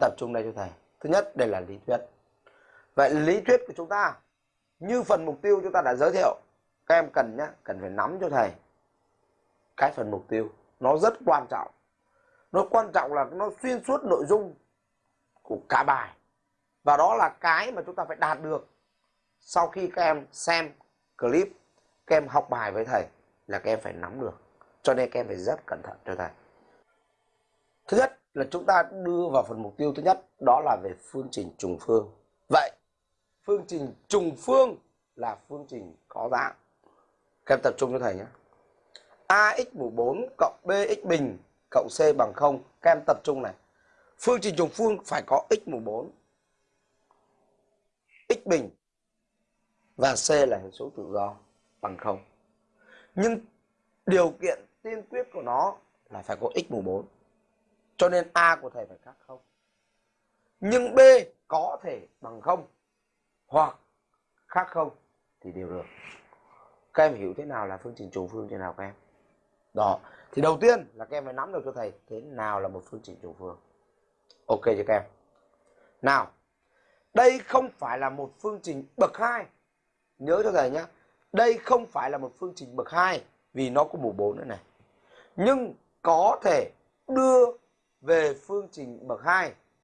tập trung đây cho thầy. Thứ nhất, đây là lý thuyết. Vậy lý thuyết của chúng ta, như phần mục tiêu chúng ta đã giới thiệu, các em cần nhé cần phải nắm cho thầy cái phần mục tiêu. Nó rất quan trọng. Nó quan trọng là nó xuyên suốt nội dung của cả bài. Và đó là cái mà chúng ta phải đạt được sau khi các em xem clip, các em học bài với thầy là các em phải nắm được. Cho nên các em phải rất cẩn thận cho thầy. Thứ nhất là chúng ta đưa vào phần mục tiêu thứ nhất, đó là về phương trình trùng phương. Vậy, phương trình trùng phương là phương trình có dạng. Các em tập trung cho thầy nhé. Ax mũ 4 cộng bx bình cộng c bằng 0 các em tập trung này. Phương trình trùng phương phải có x mũ 4 x bình và c là hệ số tự do bằng 0 nhưng điều kiện tiên quyết của nó là phải có x mũ 4 cho nên a của thầy phải khác không? Nhưng b có thể bằng không? Hoặc khác không thì đều được. Các em hiểu thế nào là phương trình trùng phương, thế nào các em? Đó. Thì đầu tiên là các em phải nắm được cho thầy thế nào là một phương trình trùng phương. Ok cho các em? Nào, đây không phải là một phương trình bậc hai. Nhớ cho thầy nhé đây không phải là một phương trình bậc hai vì nó có mũ 4 nữa này. Nhưng có thể đưa về phương trình bậc hai.